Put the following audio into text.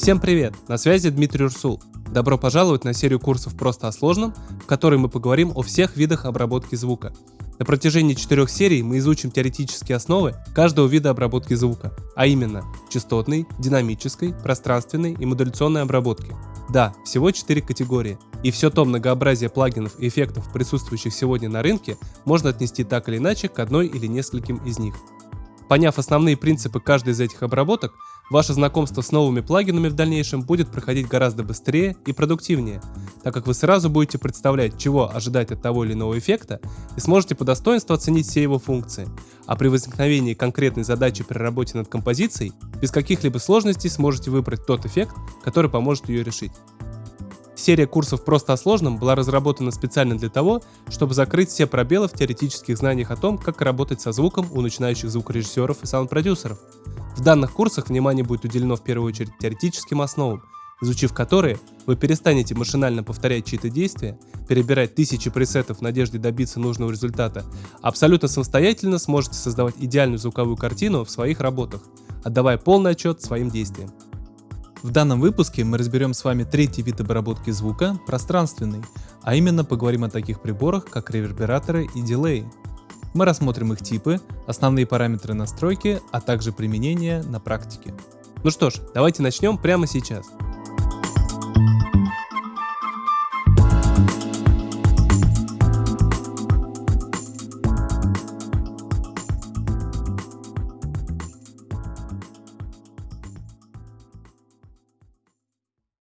Всем привет! На связи Дмитрий Урсул. Добро пожаловать на серию курсов «Просто о сложном», в которой мы поговорим о всех видах обработки звука. На протяжении четырех серий мы изучим теоретические основы каждого вида обработки звука, а именно частотной, динамической, пространственной и модуляционной обработки. Да, всего четыре категории. И все то многообразие плагинов и эффектов, присутствующих сегодня на рынке, можно отнести так или иначе к одной или нескольким из них. Поняв основные принципы каждой из этих обработок, ваше знакомство с новыми плагинами в дальнейшем будет проходить гораздо быстрее и продуктивнее, так как вы сразу будете представлять, чего ожидать от того или иного эффекта и сможете по достоинству оценить все его функции, а при возникновении конкретной задачи при работе над композицией без каких-либо сложностей сможете выбрать тот эффект, который поможет ее решить. Серия курсов «Просто о сложном» была разработана специально для того, чтобы закрыть все пробелы в теоретических знаниях о том, как работать со звуком у начинающих звукорежиссеров и саунд-продюсеров. В данных курсах внимание будет уделено в первую очередь теоретическим основам, изучив которые, вы перестанете машинально повторять чьи-то действия, перебирать тысячи пресетов в надежде добиться нужного результата, абсолютно самостоятельно сможете создавать идеальную звуковую картину в своих работах, отдавая полный отчет своим действиям. В данном выпуске мы разберем с вами третий вид обработки звука – пространственный, а именно поговорим о таких приборах, как ревербераторы и дилеи. Мы рассмотрим их типы, основные параметры настройки, а также применение на практике. Ну что ж, давайте начнем прямо сейчас.